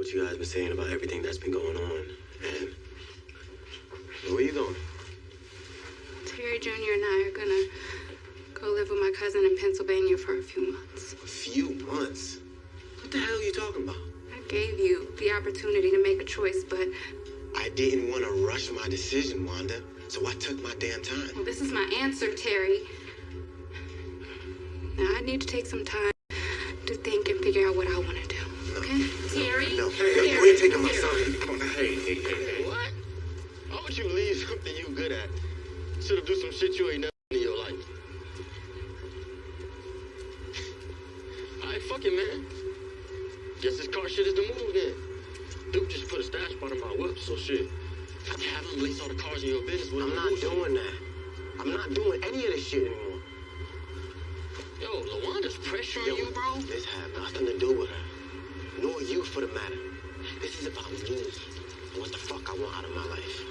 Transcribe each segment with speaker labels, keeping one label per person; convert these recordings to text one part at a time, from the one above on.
Speaker 1: what you guys been saying about everything that's been going on. And where you going?
Speaker 2: Terry Jr. and I are gonna go live with my cousin in Pennsylvania for a few months. A
Speaker 1: few months? What the hell are you talking about?
Speaker 2: I gave you the opportunity to make a choice, but
Speaker 1: I didn't want to rush my decision, Wanda, so I took my damn time.
Speaker 2: well, this is my answer, Terry. Now I need to take some time to think and figure out what I want to do. Okay? Terry? No, Terry, you ain't taking my Terry.
Speaker 3: son. Come on, hey, hey, hey,
Speaker 4: hey. What? Why would you leave something you good at? Should have do some shit you ain't never done in your life. Alright, fuck it, man. Guess this car shit is the move then. Duke just put a stash spot on my whip, so shit. I can have him lease all the cars in your business with I'm not bullshit. doing
Speaker 1: that. I'm not doing any of this shit anymore.
Speaker 4: Yo, Lawanda's pressuring Yo, you, bro?
Speaker 1: This had nothing to do with her. Nor you, for the matter. This is about me and what the fuck I want out of my life.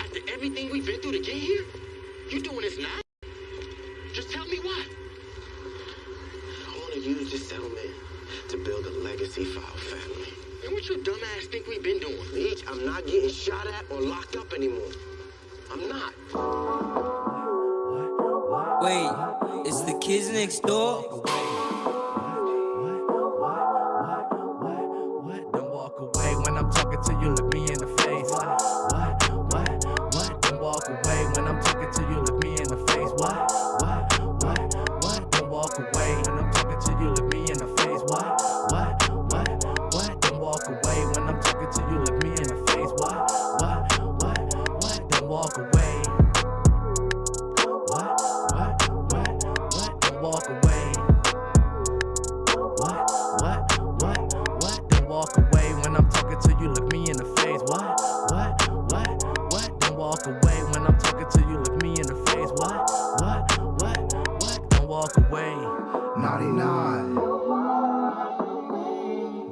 Speaker 4: After everything we've been through to get here, you doing this now? Just tell me why.
Speaker 1: I want to use
Speaker 3: this settlement to build a legacy for our family.
Speaker 4: And what you dumbass think we've been doing?
Speaker 3: Meech, I'm not getting shot at or locked up anymore. I'm not.
Speaker 5: Wait,
Speaker 6: it's the kids next door?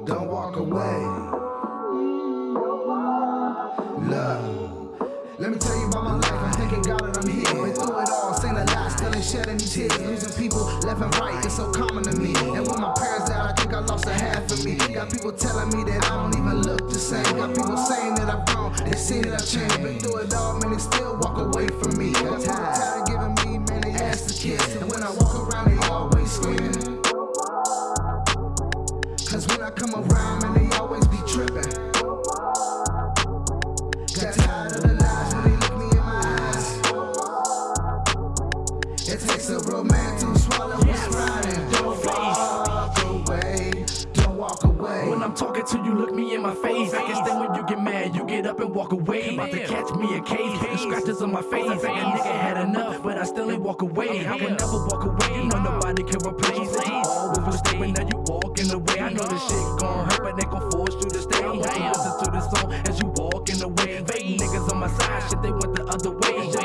Speaker 7: Don't walk away. Love. Let me tell you about my life. I'm thanking God that I'm here. Been through it all, seen a lot, still ain't shedding these tears. Losing people left and right, it's so common to me. And when my parents died, I think I lost a half of me. Got people telling me that I don't even look the same. Got people saying that I've grown, they see that I've changed. Been through it all, man, they still walk away from me. Got I come around, man, they always be tripping. Got tired of the lies when they look me in my eyes. It takes a real man to swallow what's riding. Don't walk away. Don't walk away. When I'm
Speaker 5: talking to you, look me in my face. I can stand when you get mad, you get up and walk away. About to catch me a case, and scratches on my face. I think a nigga had enough, but I still ain't walk away. I would never walk away, no nobody can replace it. You always there, but now you the way. I know this shit gon' hurt, but they gon' force you to stay. I want to listen to this song as you walk in the way. Fake niggas on my side, shit, they went the other way.